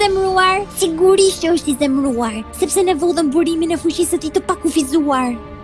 zemruar, sigurisht që është i zemruar, sepse ne vodhëm burimin e fuqisë së tij të pakufizuar.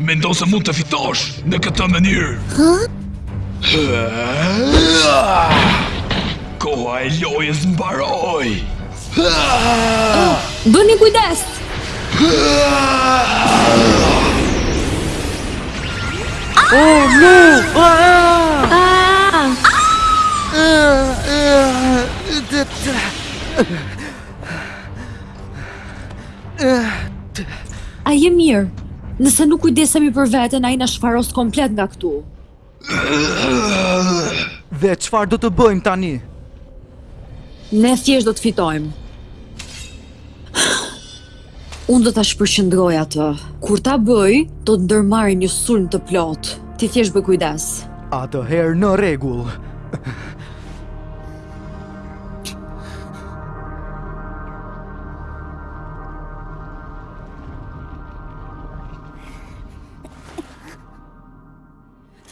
Mendon se mund të fitosh në këtë mënyrë. Koha e lojës mbaroi. Bëni kujdes. Oh no! Ah! Ah! A je mirë? Nëse nuk kujdesemi për veten, ai do na shfarosë komplet nga këtu. Dhe çfarë do të bëjmë tani? Ne thjesht do të fitojmë. Unë do ta shpërqendroj atë. Kur ta bëj, do të ndërmarr një sulm të plotë. Ti thjesht bëj kujdes. Atëherë në rregull.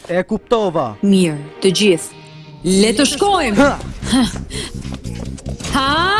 E kuptova. Mirë, të gjithë. Le të shkojmë. Ha! Ha!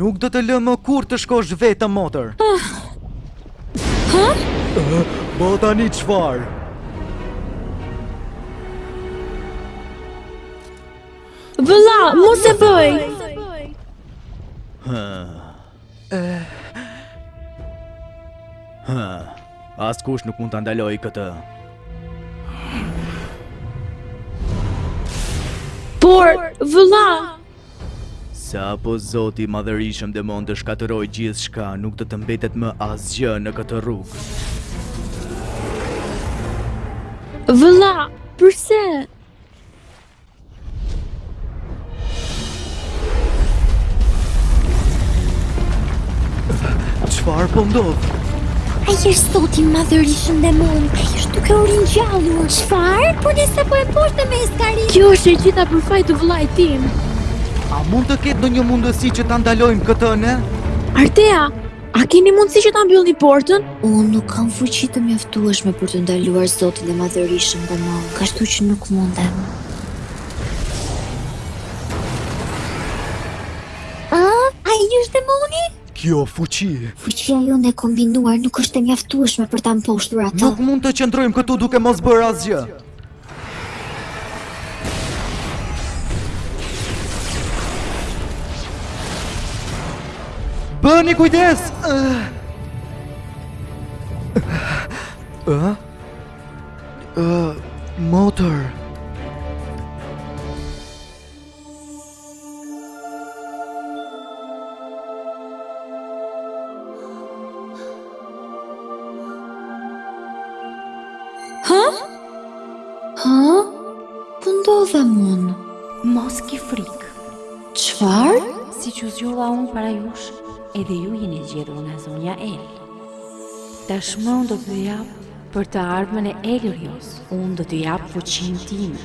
Nuk do të të lë më kurrë të shkosh vetëm motër. Po tani çfarë? Vëlla, mos e bëj. Ha. Ha. Askush nuk mund ta ndalojë këtë. Por, vëlla, Sapo Zoti i Madhërishëm Demon të shkatërrojë gjithçka, nuk do të mbetet më asgjë në këtë rrugë. Vëlla, përse? Çfarë po ndodh? Ai është Zoti i Madhërishëm Demon, ai është duke u ringjallur. Çfarë? Po ne sapo e mposhtëm Skarin. Kjo është e gjitha për faj të vëllait tim. A mund të ketë ndonjë mundësi që ta ndalojmë këtë ne? Artea, a keni mundësi që ta mbyllni portën? Unë nuk kam fuqi të mjaftueshme për të ndaluar Zotin e Madhërishëm Demon, kështu që nuk mundem. A, ai është demoni? Kjo fuqi... Fuqia jonë e kombinuar nuk është e mjaftueshme për ta mposhtur atë. Nuk mund të qëndrojmë këtu duke mos bërë asgjë. Bëni kujdes! Ëh? Ëh, motër. Ha? Ha? Ku ndodhem unë. Mos ki frikë. Çfarë? Siç u zgjova unë para jush, edhe ju jeni zgjedhur nga zonja El. Tashmë unë do të jap për të ardhmen e Elrios, unë do t'ju jap fuqinë time.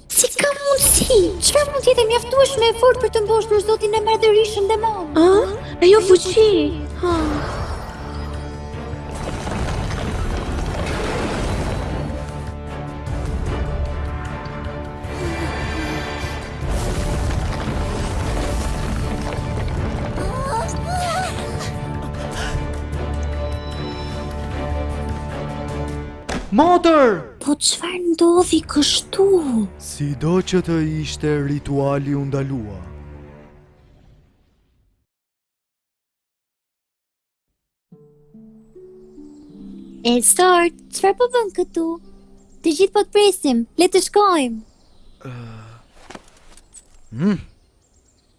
Si ka mundësi? Çfarë mund të jetë mjaftueshëm e fortë për të mposhtur zotin e madhërishëm demon? A? Ajo fuqi. Ha. Motër! Po çfarë ndodhi kështu? Sido që të ishte rituali u ndalua. Elsword, çfarë po bën këtu? Të gjithë po të presim, le të shkojmë. Ëh. Uh. Mm.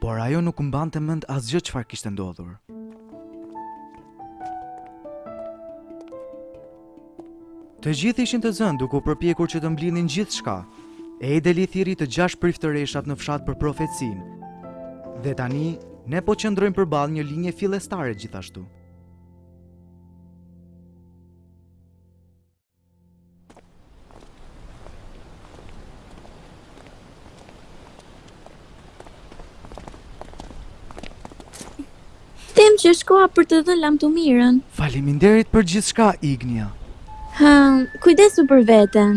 Por ajo nuk mbante mend asgjë çfarë kishte ndodhur. Të gjithë ishin të zënë duke u përpjekur që të mblidhin gjithçka. Edeli thirri të gjashtë priftëreshat në fshat për profecinë. Dhe tani ne po qëndrojmë përballë një linje fillestare gjithashtu. Them që është koha për të dhënë lamtumirën. Faleminderit për gjithçka, Ignia. Hëm, kujdesu për veten.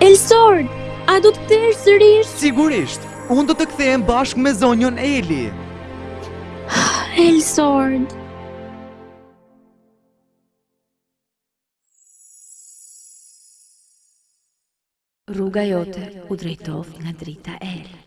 Elsord, a do të kthehesh sërish? Sigurisht, unë do të kthehem bashkë me zonjën Eli. Elsord. Rruga jote u drejtoft nga drita e Elit.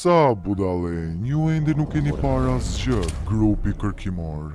Sa budallenj, ju ende nuk keni parë asgjë, grupi kërkimor.